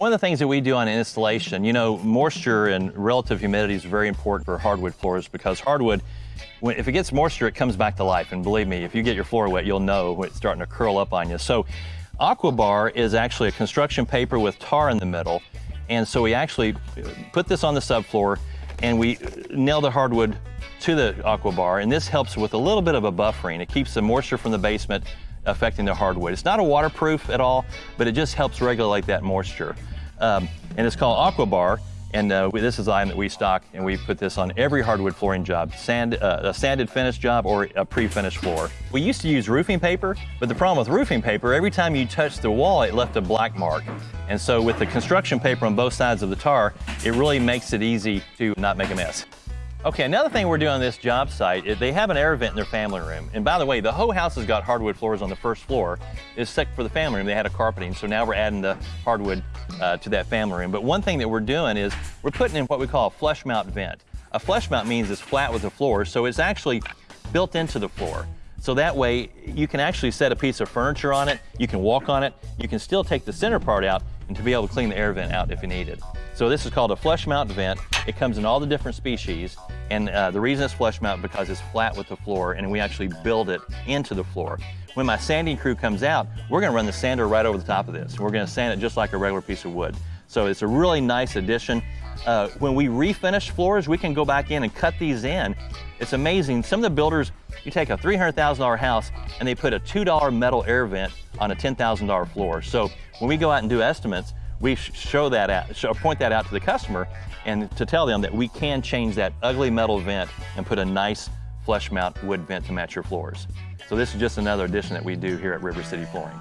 One of the things that we do on installation, you know, moisture and relative humidity is very important for hardwood floors because hardwood, when, if it gets moisture, it comes back to life. And believe me, if you get your floor wet, you'll know it's starting to curl up on you. So Aquabar is actually a construction paper with tar in the middle. And so we actually put this on the subfloor and we nail the hardwood to the Aquabar. And this helps with a little bit of a buffering. It keeps the moisture from the basement affecting the hardwood. It's not a waterproof at all, but it just helps regulate that moisture. Um, and it's called Aquabar. And uh, we, this is the item that we stock, and we put this on every hardwood flooring job, sand, uh, a sanded finish job or a pre-finished floor. We used to use roofing paper, but the problem with roofing paper, every time you touched the wall, it left a black mark. And so with the construction paper on both sides of the tar, it really makes it easy to not make a mess. Okay, another thing we're doing on this job site is they have an air vent in their family room. And by the way, the whole house has got hardwood floors on the first floor. Is set for the family room, they had a carpeting. So now we're adding the hardwood uh, to that family room. But one thing that we're doing is we're putting in what we call a flush mount vent. A flush mount means it's flat with the floor, so it's actually built into the floor. So that way you can actually set a piece of furniture on it, you can walk on it, you can still take the center part out and to be able to clean the air vent out if you need it. So this is called a flush mount vent. It comes in all the different species. And uh, the reason it's flush mount because it's flat with the floor and we actually build it into the floor. When my sanding crew comes out, we're gonna run the sander right over the top of this. We're gonna sand it just like a regular piece of wood. So it's a really nice addition. Uh, when we refinish floors, we can go back in and cut these in. It's amazing. Some of the builders, you take a $300,000 house and they put a $2 metal air vent on a $10,000 floor. So when we go out and do estimates, we show that out, show, point that out to the customer and to tell them that we can change that ugly metal vent and put a nice flush mount wood vent to match your floors. So this is just another addition that we do here at River City Flooring.